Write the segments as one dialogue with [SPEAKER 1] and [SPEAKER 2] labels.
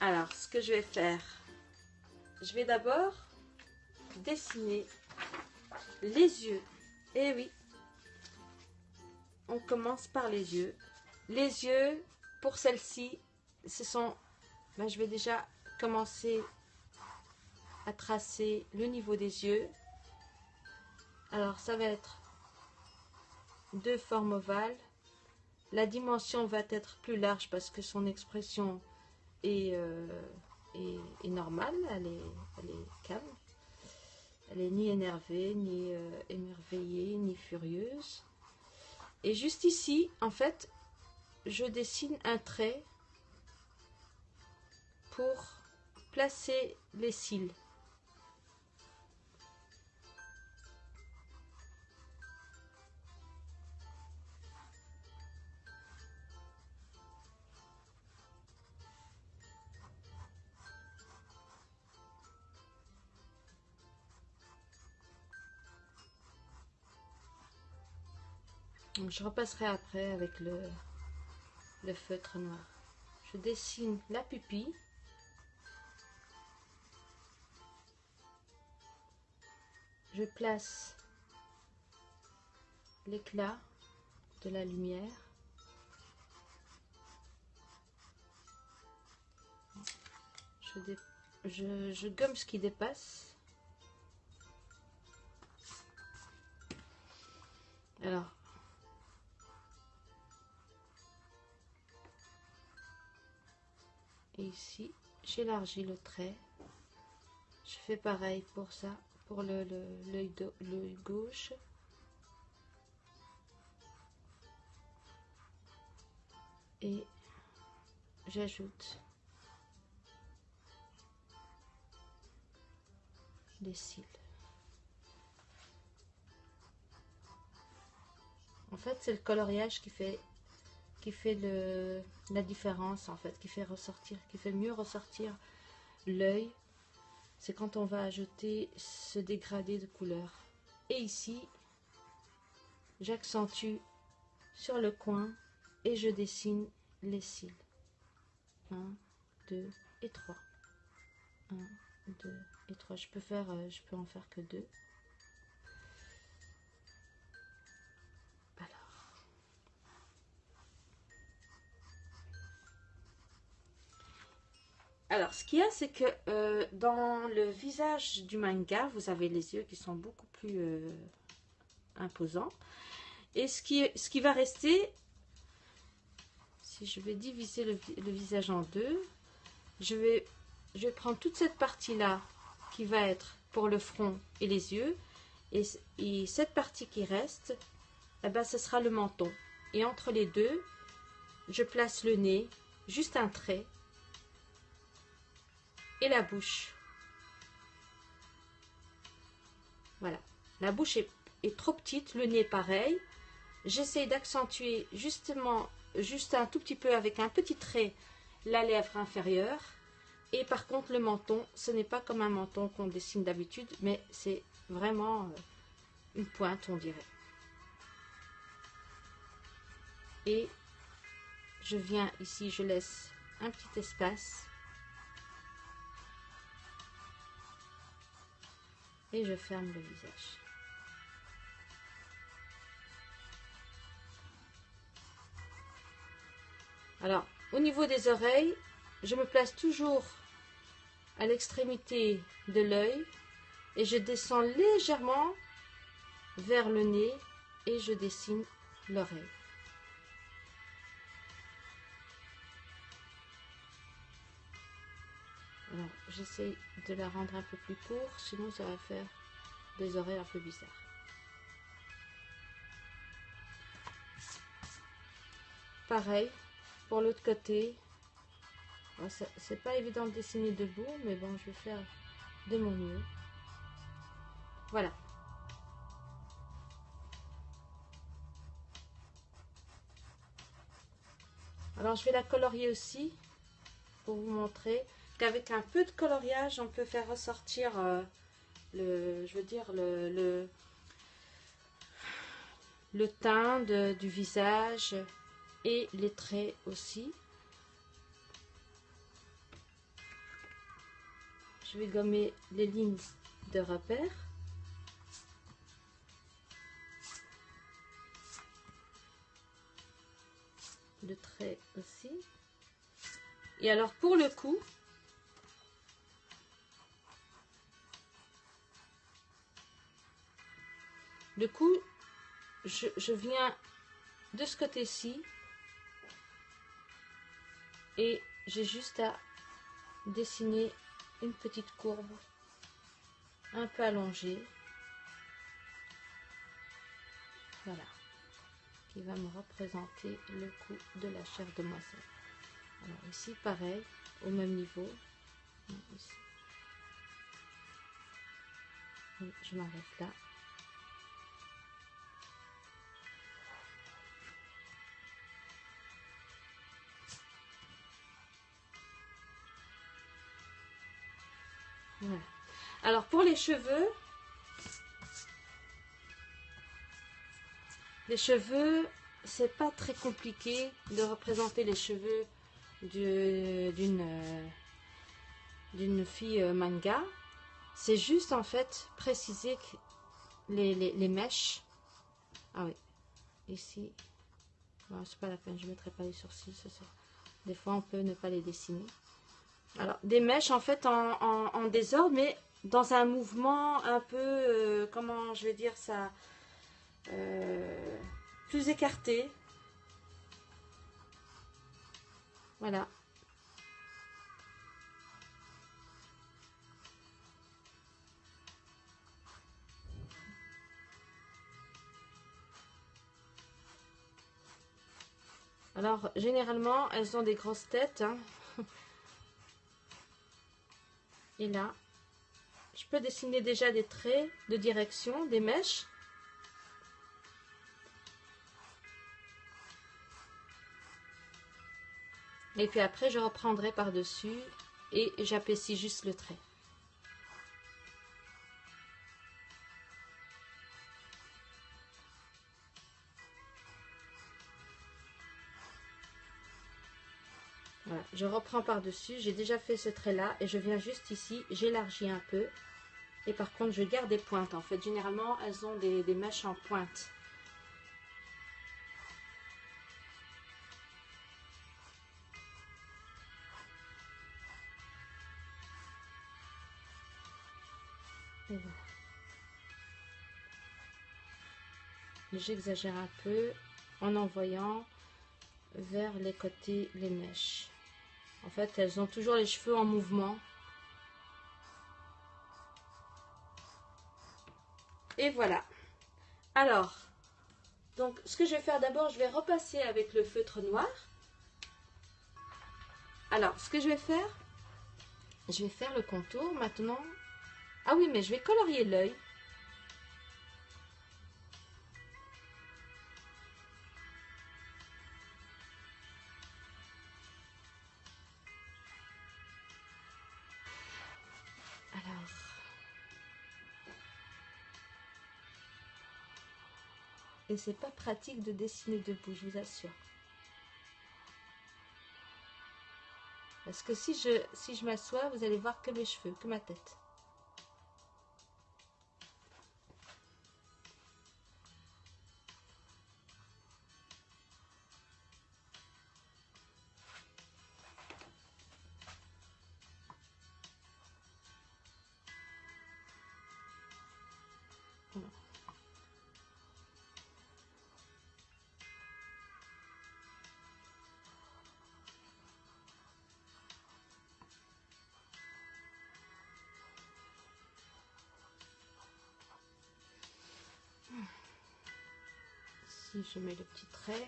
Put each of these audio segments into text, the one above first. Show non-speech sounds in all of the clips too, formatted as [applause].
[SPEAKER 1] Alors, ce que je vais faire, je vais d'abord dessiner les yeux. Eh oui, on commence par les yeux. Les yeux, pour celle-ci, ce sont... Ben, je vais déjà commencer à tracer le niveau des yeux. Alors, ça va être deux formes ovales. La dimension va être plus large parce que son expression est, euh, normale, elle est, elle est calme. Elle est ni énervée, ni euh, émerveillée, ni furieuse. Et juste ici, en fait, je dessine un trait pour placer les cils. Je repasserai après avec le, feutre noir. Je dessine la pupille. Je place l'éclat de la lumière. Je, je gomme ce qui dépasse. Alors, ici j'élargis le trait. Je fais pareil pour ça pour l'œil le, gauche. Et j'ajoute les cils. En fait c'est le coloriage qui fait qui fait le, la différence en fait, qui fait ressortir, qui fait mieux ressortir l'œil, c'est quand on va ajouter ce dégradé de couleur. Et ici, j'accentue sur le coin et je dessine les cils. 1, 2 et 3. 1, 2 et 3. Je peux, faire, euh, je peux en faire que deux. Alors, ce qu'il y a, c'est que euh, dans le visage du manga, vous avez les yeux qui sont beaucoup plus euh, imposants. Et ce qui, ce qui va rester, si je vais diviser le, visage en deux, je vais, je vais prendre toute cette partie-là qui va être pour le front et les yeux. Et, cette partie qui reste, eh ben, ce sera le menton. Et entre les deux, je place le nez, juste un trait et la bouche. Voilà. La bouche est, trop petite, le nez pareil. J'essaie d'accentuer justement, juste un tout petit peu avec un petit trait, la lèvre inférieure. Et par contre, le menton, ce n'est pas comme un menton qu'on dessine d'habitude, mais c'est vraiment euh, une pointe, on dirait. Et je viens ici, je laisse un petit espace je ferme le visage. Alors, au niveau des oreilles, je me place toujours à l'extrémité de l'œil et je descends légèrement vers le nez et je dessine l'oreille. J'essaie de la rendre un peu plus court, sinon ça va faire des oreilles un peu bizarres. Pareil, pour l'autre côté, c'est pas évident de dessiner debout, mais bon, je vais faire de mon mieux. Voilà. Alors, je vais la colorier aussi, pour vous montrer qu'avec un peu de coloriage, on peut faire ressortir euh, le, je veux dire, le, le, teint du visage et les traits aussi. Je vais gommer les lignes de repère. Le trait aussi. Et alors pour le cou, le cou, je, viens de ce côté-ci et j'ai juste à dessiner une petite courbe un peu allongée. Voilà qui va me représenter le cou de la chair de demoiselle alors ici pareil au même niveau. Je m'arrête là Alors pour les cheveux, les cheveux, c'est pas très compliqué de représenter les cheveux d'une d'une fille euh, manga. C'est juste en fait préciser les, mèches. Ah oui, ici, c'est pas la peine, je mettrai pas les sourcils. Des fois, on peut ne pas les dessiner. Alors, des mèches en fait en, désordre, mais dans un mouvement un peu, euh, comment je vais dire ça, euh, plus écarté. Voilà. Alors, généralement, elles ont des grosses têtes. Hein. Et là, je peux dessiner déjà des traits de direction, des mèches. Et puis après, je reprendrai par-dessus et j'apprécie juste le trait. Je reprends par-dessus, j'ai déjà fait ce trait-là et je viens juste ici, j'élargis un peu. Et par contre, je garde des pointes. En fait, généralement, elles ont des, mèches en pointe. J'exagère un peu en envoyant vers les côtés les mèches. En fait, elles ont toujours les cheveux en mouvement. Et voilà. Alors, donc ce que je vais faire d'abord, je vais repasser avec le feutre noir. Alors, ce que je vais faire, je vais faire le contour maintenant. Ah oui, mais je vais colorier l'œil. Et c'est pas pratique de dessiner debout, je vous assure. Parce que si je, si je m'assois, vous allez voir que mes cheveux, que ma tête. Je mets le petit trait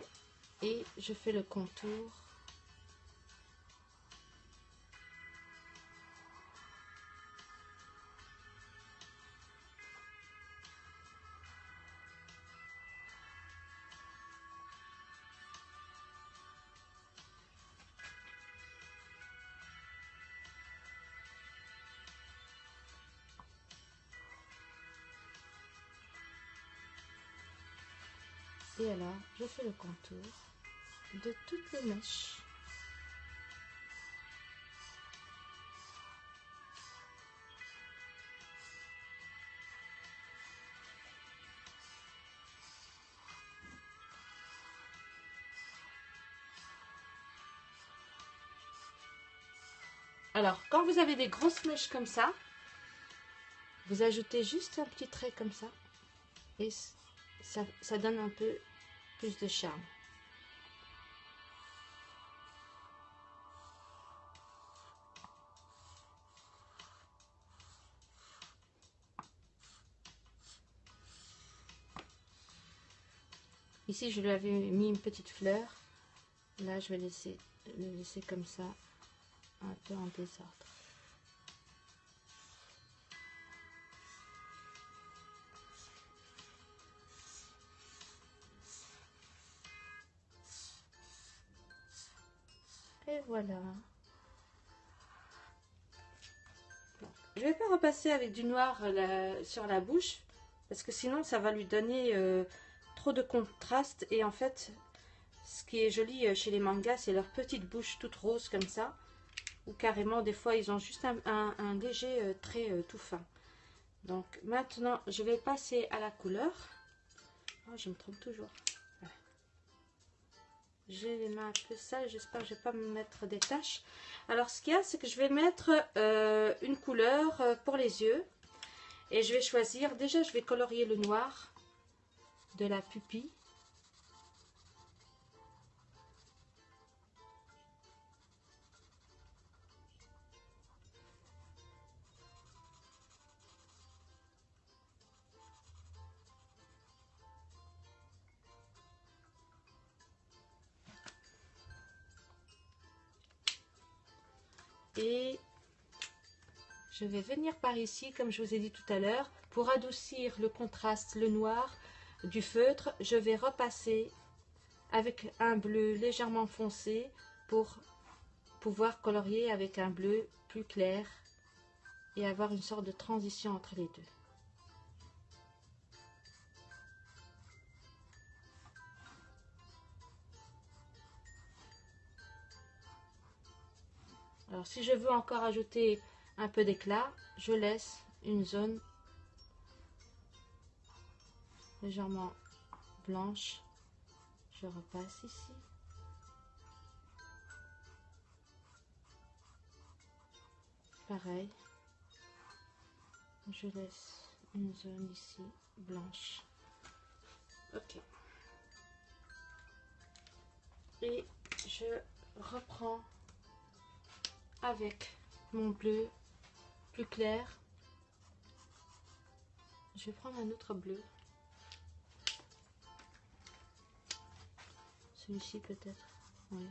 [SPEAKER 1] et je fais le contour je fais le contour. de toutes les mèches. Alors, quand vous avez des grosses mèches comme ça, vous ajoutez juste un petit trait comme ça. Et ça donne un peu plus de charme. Ici, je lui avais mis une petite fleur. Là, je vais laisser le laisser comme ça un peu en désordre. Et voilà. Je vais pas repasser avec du noir euh, sur la bouche parce que sinon ça va lui donner euh, trop de contraste et en fait ce qui est joli euh, chez les mangas c'est leur petite bouche toute rose comme ça ou carrément des fois ils ont juste un, léger trait tout fin. Donc maintenant je vais passer à la couleur. Oh, je me trompe toujours. J'ai les mains un peu sales, j'espère que je ne vais pas me mettre des taches. Alors ce qu'il y a, c'est que je vais mettre euh, une couleur pour les yeux. Et je vais choisir, déjà je vais colorier le noir de la pupille. Et je vais venir par ici comme je vous ai dit tout à l'heure pour adoucir le contraste le noir du feutre. Je vais repasser avec un bleu légèrement foncé pour pouvoir colorier avec un bleu plus clair et avoir une sorte de transition entre les deux Alors si je veux encore ajouter un peu d'éclat, je laisse une zone légèrement blanche. Je repasse ici. Pareil. Je laisse une zone ici blanche. Ok. Et je reprends avec mon bleu plus clair. Je vais prendre un autre bleu. Celui-ci peut-être. Oui.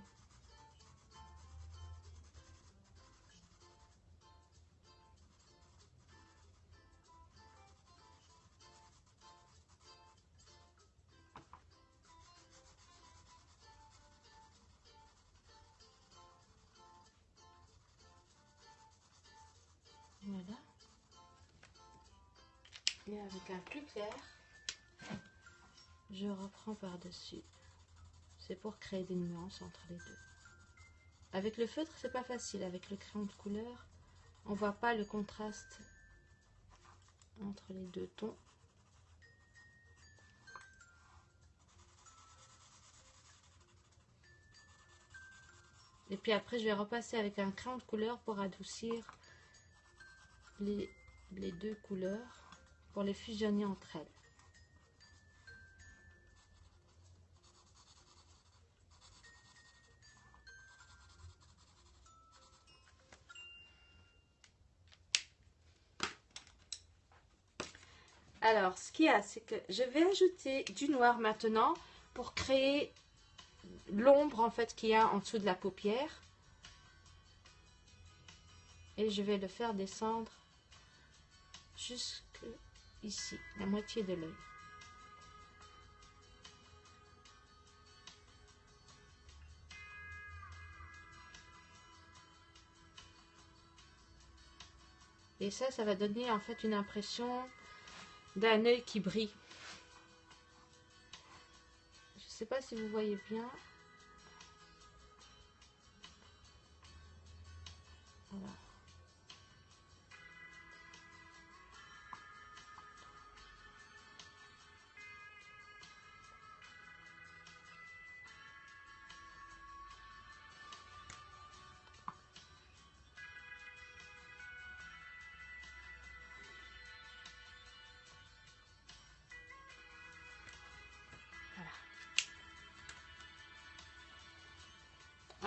[SPEAKER 1] Avec un plus clair, je reprends par-dessus. C'est pour créer des nuances entre les deux. Avec le feutre, c'est pas facile. Avec le crayon de couleur, on voit pas le contraste entre les deux tons. Et puis après, je vais repasser avec un crayon de couleur pour adoucir les, deux couleurs pour les fusionner entre elles. Alors, ce qu'il y a, c'est que je vais ajouter du noir maintenant pour créer l'ombre en fait qu'il y a en dessous de la paupière. Et je vais le faire descendre jusque ici, la moitié de l'œil. Et ça, ça va donner en fait une impression d'un œil qui brille. Je ne sais pas si vous voyez bien.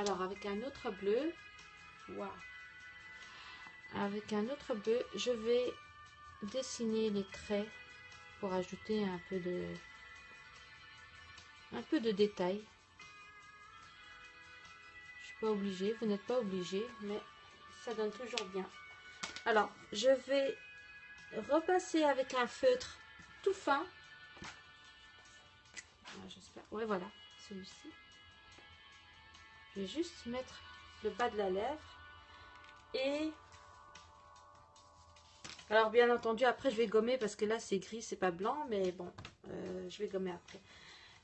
[SPEAKER 1] Alors, avec un autre bleu, avec un autre bleu, je vais dessiner les traits pour ajouter un peu de un peu de détail. Je suis pas obligée, vous n'êtes pas obligé, mais ça donne toujours bien. Alors, je vais repasser avec un feutre tout fin. Ah, j'espère. Ouais, voilà, celui-ci. Je vais juste mettre le bas de la lèvre. Et alors bien entendu après je vais gommer parce que là c'est gris c'est pas blanc mais bon euh, je vais gommer après.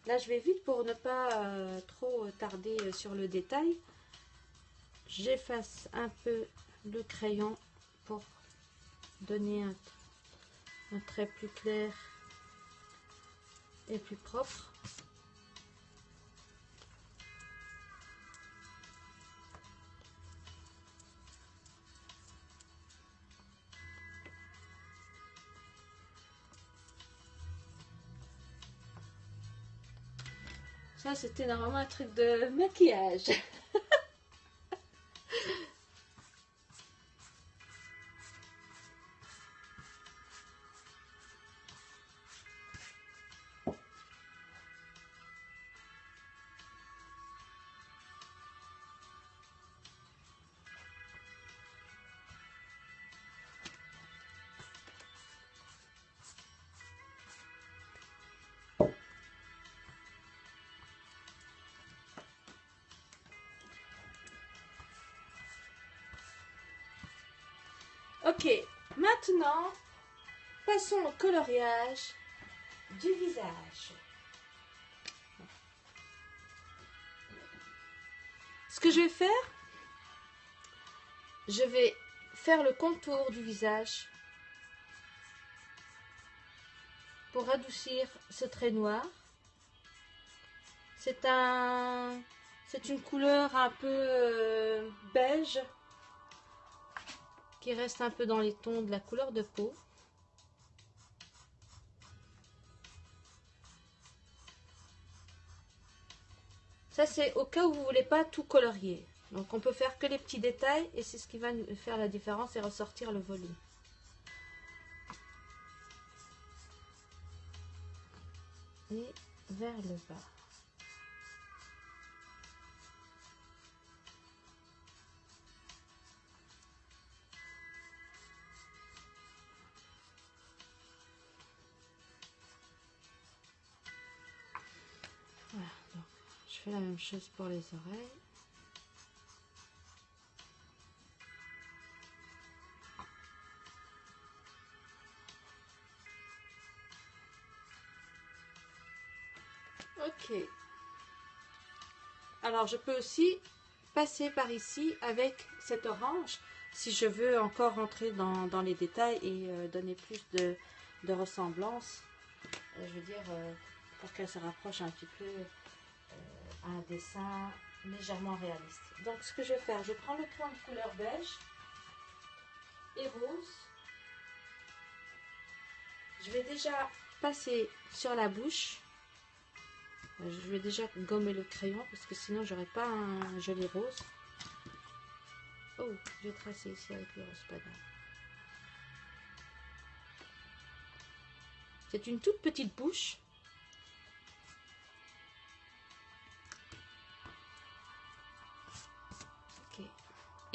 [SPEAKER 1] Là je vais vite pour ne pas euh, trop tarder sur le détail. J'efface un peu le crayon pour donner un, un trait plus clair et plus propre Ça, c'était normalement un truc de maquillage. [laughs] Ok, maintenant, passons au coloriage du visage. Ce que je vais faire, je vais faire le contour du visage pour adoucir ce trait noir. C'est un, c'est une couleur un peu euh, beige qui reste un peu dans les tons de la couleur de peau. Ça, c'est au cas où vous voulez pas tout colorier. Donc, on peut faire que les petits détails et c'est ce qui va faire la différence et ressortir le volume. Et vers le bas. La même chose pour les oreilles. Ok. Alors, je peux aussi passer par ici avec cet orange si je veux encore rentrer dans, les détails et euh, donner plus de, ressemblance. Euh, je veux dire, euh, pour qu'elle se rapproche un petit peu un dessin légèrement réaliste. Donc ce que je vais faire, je prends le crayon de couleur beige et rose. Je vais déjà passer sur la bouche. Je vais déjà gommer le crayon parce que sinon j'aurais pas un joli rose. Oh, je vais tracer ici avec le rose, pas C'est une toute petite bouche.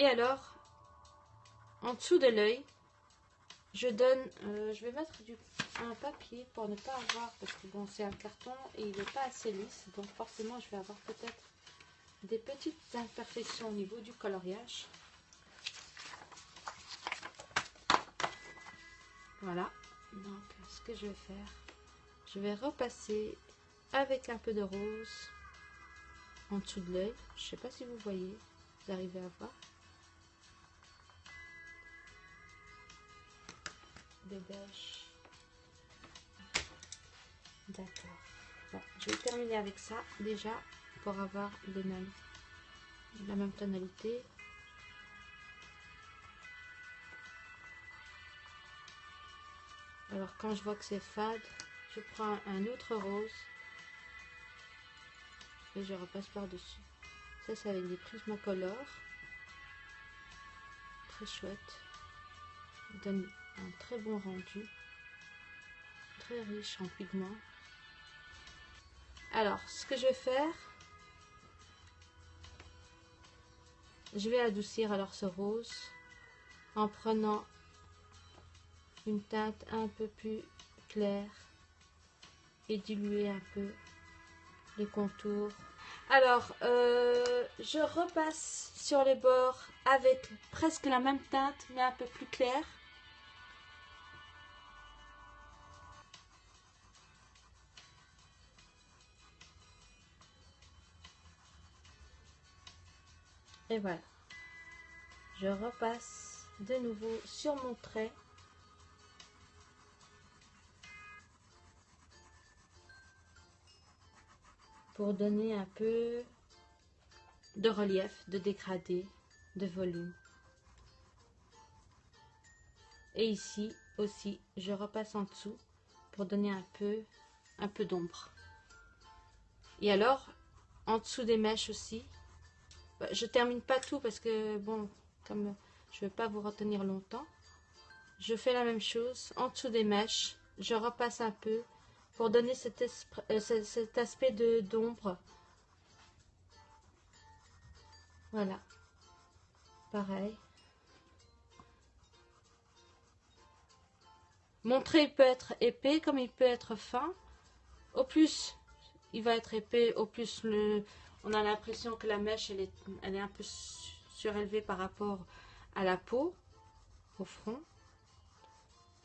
[SPEAKER 1] Et alors, en dessous de l'œil, je donne, euh, je vais mettre du, un papier pour ne pas avoir, parce que bon, c'est un carton et il n'est pas assez lisse, donc forcément, je vais avoir peut-être des petites imperfections au niveau du coloriage. Voilà, donc ce que je vais faire, je vais repasser avec un peu de rose en dessous de l'œil. Je ne sais pas si vous voyez, vous arrivez à voir. D'accord. Bon, je vais terminer avec ça déjà pour avoir les mêmes, la même tonalité. Alors quand je vois que c'est fade, je prends un autre rose et je repasse par-dessus. Ça, c'est avec des prismacolores. Très chouette. Donne très bon rendu. Très riche en pigments. Alors, ce que je vais faire, je vais adoucir alors ce rose en prenant une teinte un peu plus claire et diluer un peu les contours. Alors, euh, je repasse sur les bords avec presque la même teinte, mais un peu plus claire. Et voilà. Je repasse de nouveau sur mon trait. Pour donner un peu de relief, de dégradé, de volume. Et ici aussi, je repasse en dessous pour donner un peu, un peu d'ombre. Et alors, en dessous des mèches aussi, je termine pas tout parce que, bon, comme je ne vais pas vous retenir longtemps, je fais la même chose. En dessous des mèches, je repasse un peu pour donner cet, euh, cet aspect d'ombre. Voilà. Pareil. Mon trait peut être épais comme il peut être fin. Au plus il va être épais, au plus le, on a l'impression que la mèche, elle est, elle est un peu surélevée par rapport à la peau, au front.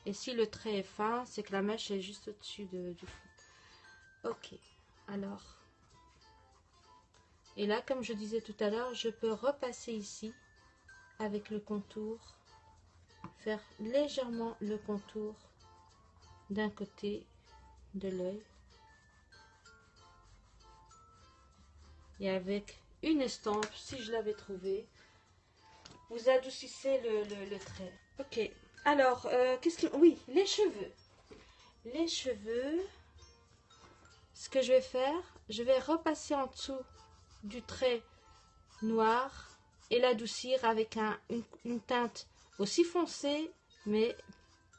[SPEAKER 1] Et si le trait est fin, c'est que la mèche est juste au-dessus du front. Ok, alors. Et là, comme je disais tout à l'heure, je peux repasser ici avec le contour, faire légèrement le contour d'un côté de l'œil et avec une estampe, si je l'avais trouvé, vous adoucissez le, trait. Ok, alors, euh, qu'est-ce que... Oui, les cheveux. Les cheveux, ce que je vais faire, je vais repasser en dessous du trait noir et l'adoucir avec un, une teinte aussi foncée, mais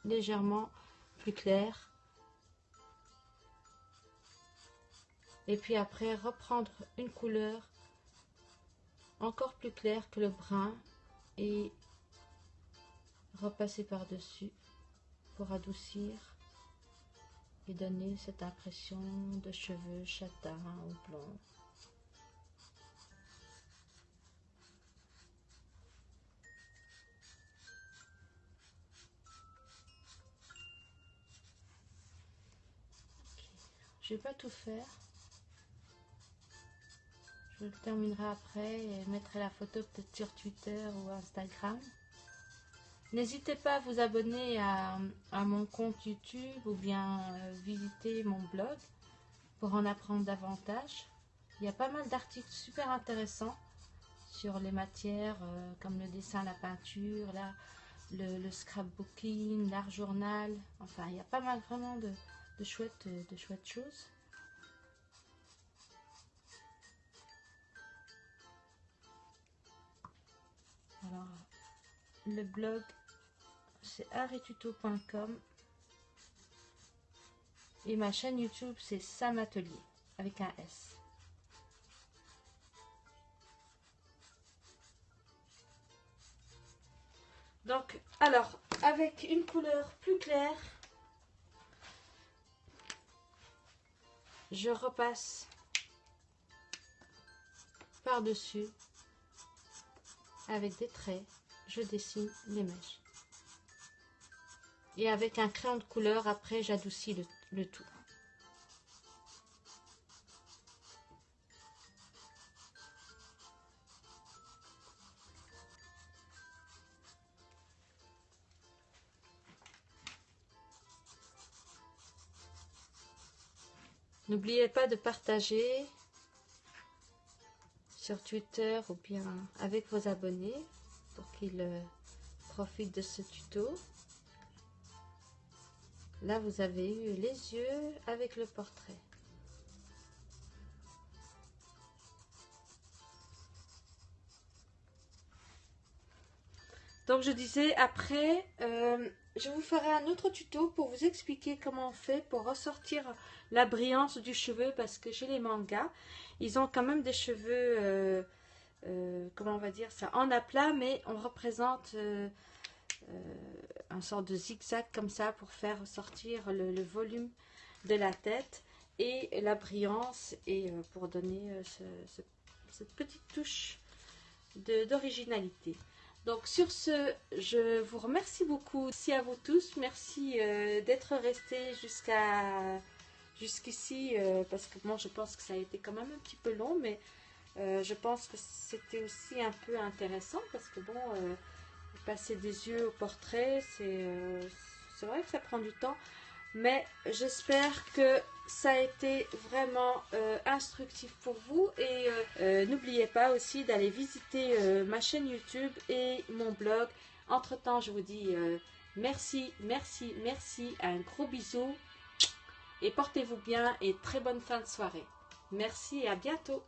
[SPEAKER 1] légèrement plus claire. Et puis après reprendre une couleur encore plus claire que le brun et repasser par dessus pour adoucir et donner cette impression de cheveux châtains ou blonds Je vais pas tout faire. Je le terminerai après et mettrai la photo peut-être sur Twitter ou Instagram. N'hésitez pas à vous abonner à, mon compte YouTube ou bien euh, visiter mon blog pour en apprendre davantage. Il y a pas mal d'articles super intéressants sur les matières euh, comme le dessin, la peinture, le, scrapbooking, l'art journal. Enfin, il y a pas mal vraiment de chouettes, de chouettes choses. Alors, le blog, c'est arituto.com. Et ma chaîne YouTube, c'est Sam Atelier, avec un S. Donc, alors, avec une couleur plus claire, je repasse par-dessus avec des traits, je dessine les mèches. Et avec un crayon de couleur, après, j'adoucis le, tout. N'oubliez pas de partager sur Twitter ou bien avec vos abonnés pour qu'ils euh, profitent de ce tuto. Là, vous avez eu les yeux avec le portrait. Donc, je disais, après, euh, je vous ferai un autre tuto pour vous expliquer comment on fait pour ressortir la brillance du cheveu parce que chez les mangas, ils ont quand même des cheveux, euh, euh, comment on va dire ça, en aplat, mais on représente un sort de zigzag comme ça pour faire ressortir le, volume de la tête et la brillance et pour donner cette petite touche d'originalité. Donc sur ce, je vous remercie beaucoup. Merci à vous tous. Merci euh, d'être restés jusqu'à jusqu'ici euh, parce que moi je pense que ça a été quand même un petit peu long, mais euh, je pense que c'était aussi un peu intéressant parce que bon, passer des yeux au portrait, c'est vrai que ça prend du temps. Mais j'espère que ça a été vraiment euh, instructif pour vous. Et euh, euh, n'oubliez pas aussi d'aller visiter ma chaîne YouTube et mon blog. Entre temps, je vous dis merci, merci, merci. Un gros bisou. Et portez-vous bien et très bonne fin de soirée. Merci et à bientôt.